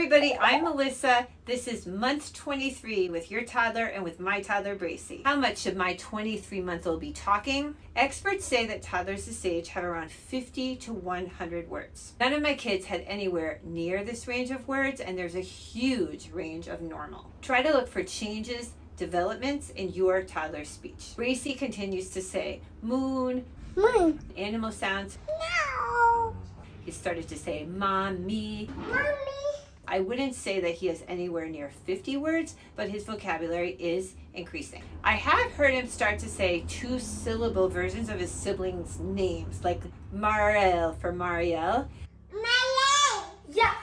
everybody, I'm Melissa. This is month 23 with your toddler and with my toddler Bracy. How much should my 23 month old be talking? Experts say that toddlers this age have around 50 to 100 words. None of my kids had anywhere near this range of words and there's a huge range of normal. Try to look for changes developments in your toddler's speech. Bracy continues to say moon, moon, animal sounds, no. He started to say mommy, mommy. I wouldn't say that he has anywhere near 50 words, but his vocabulary is increasing. I have heard him start to say two syllable versions of his siblings' names, like Mariel for Marielle. Marielle! Yes!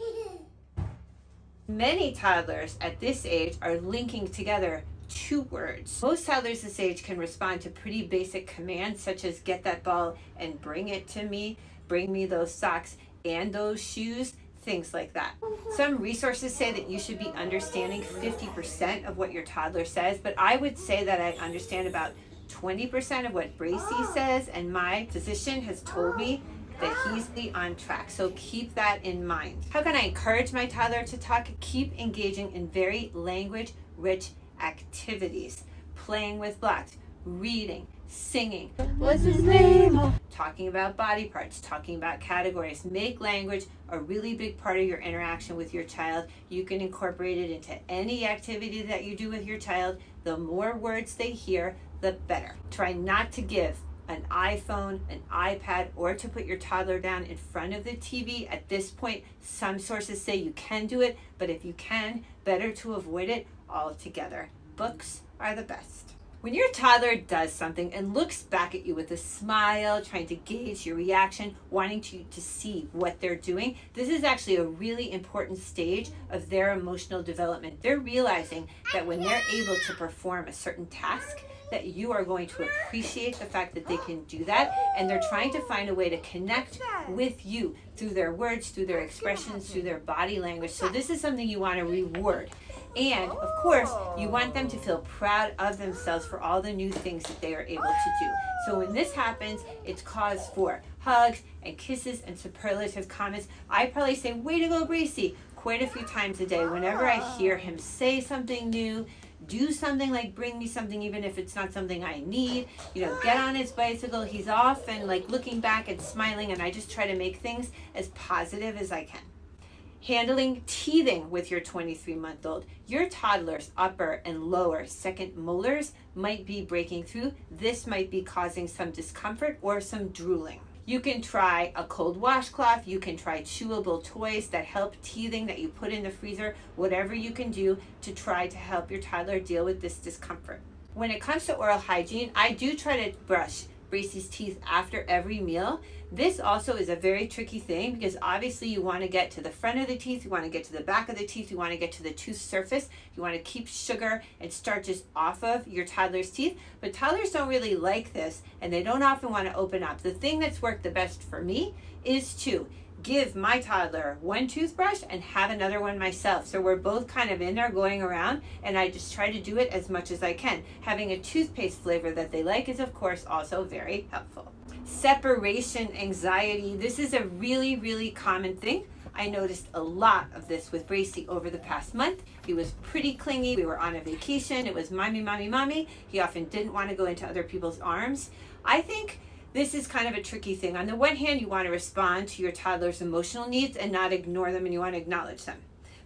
Many toddlers at this age are linking together two words. Most toddlers this age can respond to pretty basic commands such as get that ball and bring it to me, bring me those socks and those shoes, things like that. Mm-hmm. Some resources say that you should be understanding 50% of what your toddler says, but I would say that I understand about 20% of what Bracy ah. says, and my physician has told me that ah. he's the on track. So keep that in mind. How can I encourage my toddler to talk? Keep engaging in very language rich activities, playing with blocks, reading, singing. What's his name? Talking about body parts, talking about categories. Make language a really big part of your interaction with your child. You can incorporate it into any activity that you do with your child. The more words they hear, the better. Try not to give an iPhone, an iPad, or to put your toddler down in front of the TV. At this point, some sources say you can do it, but if you can, better to avoid it altogether. Books are the best. When your toddler does something and looks back at you with a smile, trying to gauge your reaction, wanting to, to see what they're doing, this is actually a really important stage of their emotional development. They're realizing that when they're able to perform a certain task, that you are going to appreciate the fact that they can do that and they're trying to find a way to connect with you through their words, through their expressions, through their body language. So this is something you want to reward. And of course, you want them to feel proud of themselves for all the new things that they are able to do. So when this happens, it's cause for hugs and kisses and superlative comments. I probably say, way to go, Bracy, quite a few times a day. Whenever I hear him say something new, do something like bring me something even if it's not something I need you know get on his bicycle he's off and like looking back and smiling and I just try to make things as positive as I can handling teething with your 23 month old your toddler's upper and lower second molars might be breaking through this might be causing some discomfort or some drooling you can try a cold washcloth. You can try chewable toys that help teething that you put in the freezer, whatever you can do to try to help your toddler deal with this discomfort. When it comes to oral hygiene, I do try to brush Bracy's teeth after every meal. This also is a very tricky thing because obviously you want to get to the front of the teeth, you want to get to the back of the teeth, you want to get to the tooth surface, you want to keep sugar and starches off of your toddler's teeth. But toddlers don't really like this and they don't often want to open up. The thing that's worked the best for me is to give my toddler one toothbrush and have another one myself. So we're both kind of in there going around and I just try to do it as much as I can. Having a toothpaste flavor that they like is of course also very helpful. Separation anxiety. This is a really, really common thing. I noticed a lot of this with Bracy over the past month. He was pretty clingy. We were on a vacation. It was mommy, mommy, mommy. He often didn't want to go into other people's arms. I think this is kind of a tricky thing. On the one hand, you want to respond to your toddler's emotional needs and not ignore them and you want to acknowledge them.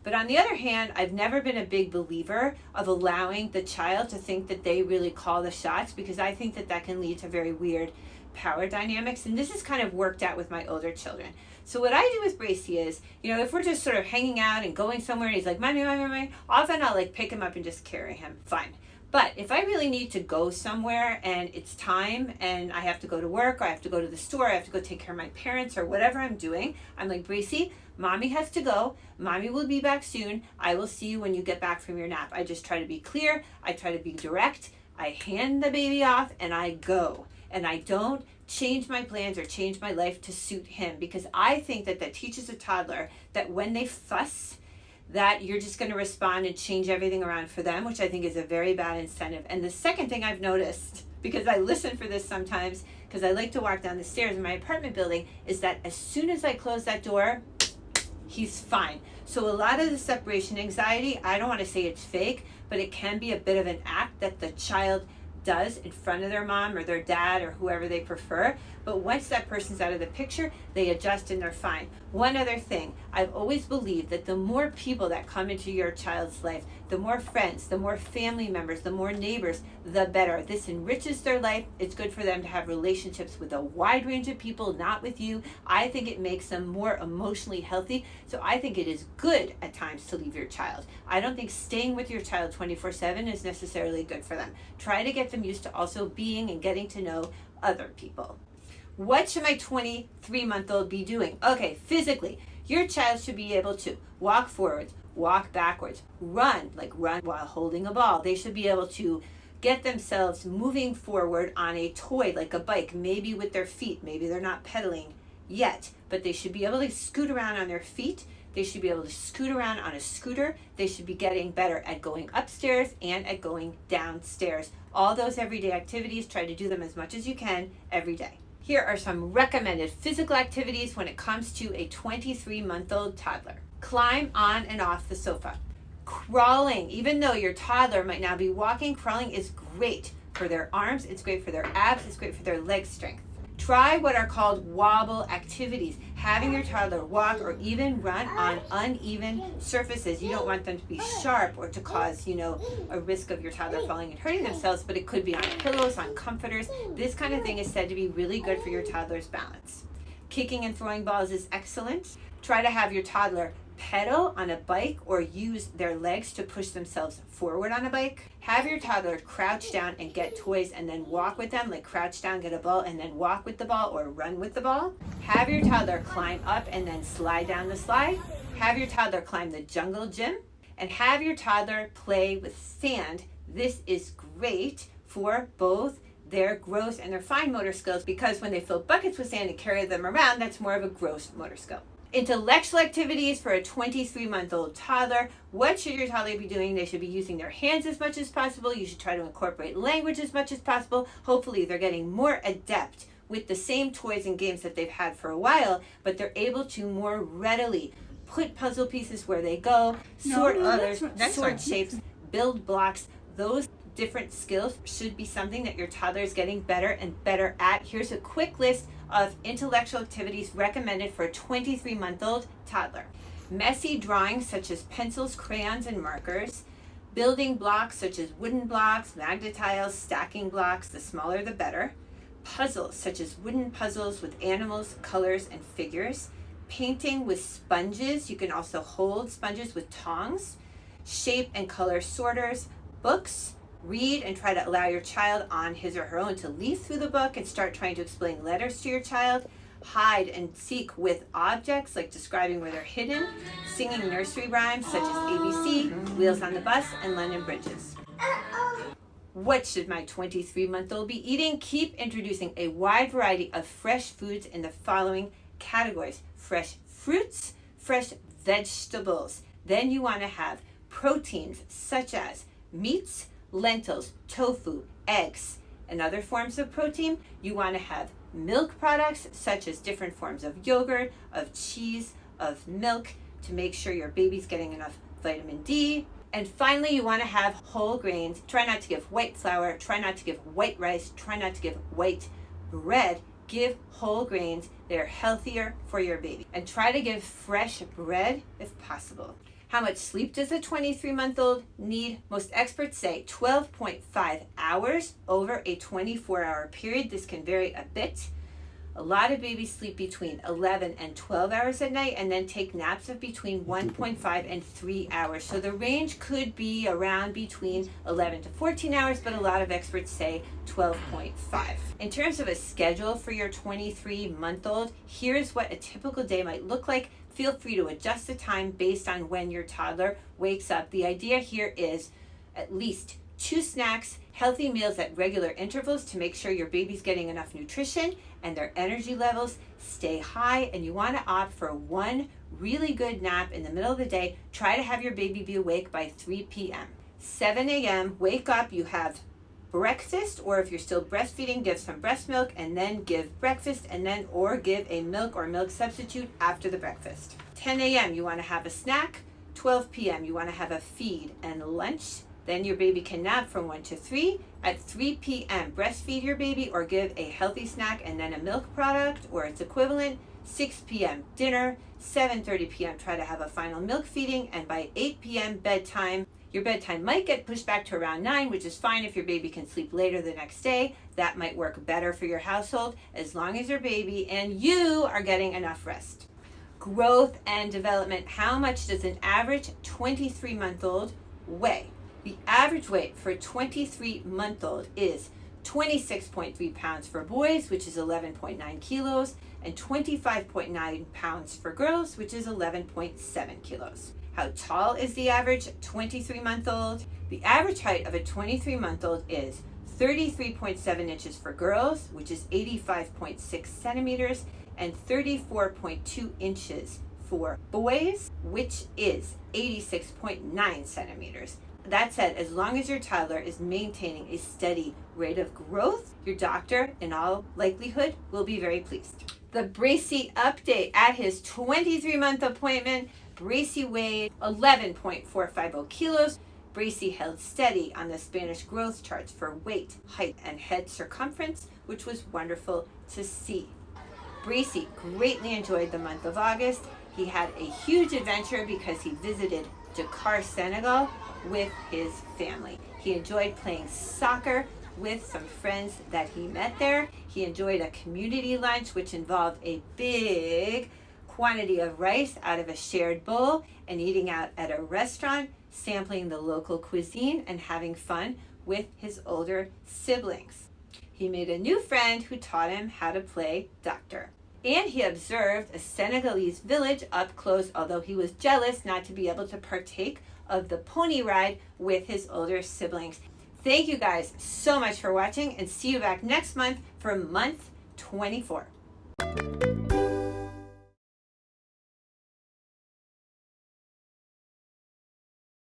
But on the other hand, I've never been a big believer of allowing the child to think that they really call the shots because I think that that can lead to very weird power dynamics. And this is kind of worked out with my older children. So what I do with Bracy is, you know, if we're just sort of hanging out and going somewhere and he's like, mommy, mommy, mommy, often I'll like pick him up and just carry him. Fine. But if I really need to go somewhere and it's time and I have to go to work or I have to go to the store, I have to go take care of my parents or whatever I'm doing, I'm like, Bracy, mommy has to go. Mommy will be back soon. I will see you when you get back from your nap. I just try to be clear. I try to be direct. I hand the baby off and I go. And I don't change my plans or change my life to suit him because I think that that teaches a toddler that when they fuss, that you're just going to respond and change everything around for them, which I think is a very bad incentive. And the second thing I've noticed, because I listen for this sometimes, because I like to walk down the stairs in my apartment building, is that as soon as I close that door, he's fine. So a lot of the separation anxiety, I don't want to say it's fake, but it can be a bit of an act that the child does in front of their mom or their dad or whoever they prefer. But once that person's out of the picture, they adjust and they're fine. One other thing, I've always believed that the more people that come into your child's life, the more friends, the more family members, the more neighbors, the better. This enriches their life. It's good for them to have relationships with a wide range of people, not with you. I think it makes them more emotionally healthy. So I think it is good at times to leave your child. I don't think staying with your child 24 7 is necessarily good for them. Try to get them used to also being and getting to know other people. What should my 23 month old be doing? Okay, physically, your child should be able to walk forwards, walk backwards, run, like run while holding a ball. They should be able to get themselves moving forward on a toy like a bike, maybe with their feet. Maybe they're not pedaling yet, but they should be able to scoot around on their feet. They should be able to scoot around on a scooter. They should be getting better at going upstairs and at going downstairs. All those everyday activities, try to do them as much as you can every day. Here are some recommended physical activities when it comes to a 23 month old toddler. Climb on and off the sofa. Crawling, even though your toddler might now be walking, crawling is great for their arms, it's great for their abs, it's great for their leg strength. Try what are called wobble activities. Having your toddler walk or even run on uneven surfaces. You don't want them to be sharp or to cause, you know, a risk of your toddler falling and hurting themselves, but it could be on pillows, on comforters. This kind of thing is said to be really good for your toddler's balance. Kicking and throwing balls is excellent. Try to have your toddler pedal on a bike or use their legs to push themselves forward on a bike. Have your toddler crouch down and get toys and then walk with them, like crouch down, get a ball, and then walk with the ball or run with the ball. Have your toddler climb up and then slide down the slide. Have your toddler climb the jungle gym and have your toddler play with sand. This is great for both their gross and their fine motor skills because when they fill buckets with sand and carry them around, that's more of a gross motor skill. Intellectual activities for a 23 month old toddler. What should your toddler be doing? They should be using their hands as much as possible. You should try to incorporate language as much as possible. Hopefully, they're getting more adept with the same toys and games that they've had for a while, but they're able to more readily put puzzle pieces where they go, sort no, others, sort shapes, build blocks. Those different skills should be something that your toddler is getting better and better at. Here's a quick list of intellectual activities recommended for a 23 month old toddler. Messy drawings such as pencils, crayons, and markers. Building blocks such as wooden blocks, Magna-Tiles, stacking blocks, the smaller the better. Puzzles such as wooden puzzles with animals, colors, and figures. Painting with sponges. You can also hold sponges with tongs. Shape and color sorters. Books, read and try to allow your child on his or her own to leaf through the book and start trying to explain letters to your child. Hide and seek with objects, like describing where they're hidden. Singing nursery rhymes such as ABC, Wheels on the Bus, and London Bridges. What should my 23 month old be eating? Keep introducing a wide variety of fresh foods in the following categories fresh fruits, fresh vegetables. Then you want to have proteins such as meats, lentils, tofu, eggs, and other forms of protein. You want to have milk products such as different forms of yogurt, of cheese, of milk to make sure your baby's getting enough vitamin D. And finally, you want to have whole grains. Try not to give white flour, try not to give white rice, try not to give white bread. Give whole grains. They're healthier for your baby. And try to give fresh bread if possible. How much sleep does a 23 month old need? Most experts say 12.5 hours over a 24 hour period. This can vary a bit. A lot of babies sleep between 11 and 12 hours at night and then take naps of between 1.5 and 3 hours. So the range could be around between 11 to 14 hours, but a lot of experts say 12.5. In terms of a schedule for your 23 month old, here's what a typical day might look like feel free to adjust the time based on when your toddler wakes up. The idea here is at least two snacks, healthy meals at regular intervals to make sure your baby's getting enough nutrition and their energy levels stay high. And you want to opt for one really good nap in the middle of the day. Try to have your baby be awake by 3 p.m. 7 a.m., wake up, you have breakfast, or if you're still breastfeeding, give some breast milk and then give breakfast, and then or give a milk or milk substitute after the breakfast. 10 a.m., you want to have a snack. 12 p.m., you want to have a feed and lunch. Then your baby can nap from 1 to 3. At 3 p.m., breastfeed your baby or give a healthy snack and then a milk product or its equivalent. 6 p.m. dinner, 7:30 p.m. try to have a final milk feeding and by 8 p.m. bedtime. Your bedtime might get pushed back to around 9, which is fine if your baby can sleep later the next day. That might work better for your household as long as your baby and you are getting enough rest. Growth and development. How much does an average 23 month old weigh? The average weight for a 23 month old is 26.3 pounds for boys, which is 11.9 kilos, and 25.9 pounds for girls, which is 11.7 kilos. How tall is the average 23 month old? The average height of a 23 month old is 33.7 inches for girls, which is 85.6 centimeters, and 34.2 inches for boys, which is 86.9 centimeters. That said, as long as your toddler is maintaining a steady rate of growth, your doctor, in all likelihood, will be very pleased. The Bracy update at his 23 month appointment, Bracy weighed 11.450 kilos. Bracy held steady on the Spanish growth charts for weight, height, and head circumference, which was wonderful to see. Bracy greatly enjoyed the month of August. He had a huge adventure because he visited Dakar, Senegal with his family. He enjoyed playing soccer with some friends that he met there. He enjoyed a community lunch, which involved a big quantity of rice out of a shared bowl and eating out at a restaurant, sampling the local cuisine, and having fun with his older siblings. He made a new friend who taught him how to play doctor. And he observed a Senegalese village up close, although he was jealous not to be able to partake of the pony ride with his older siblings. Thank you guys so much for watching and see you back next month for month 24.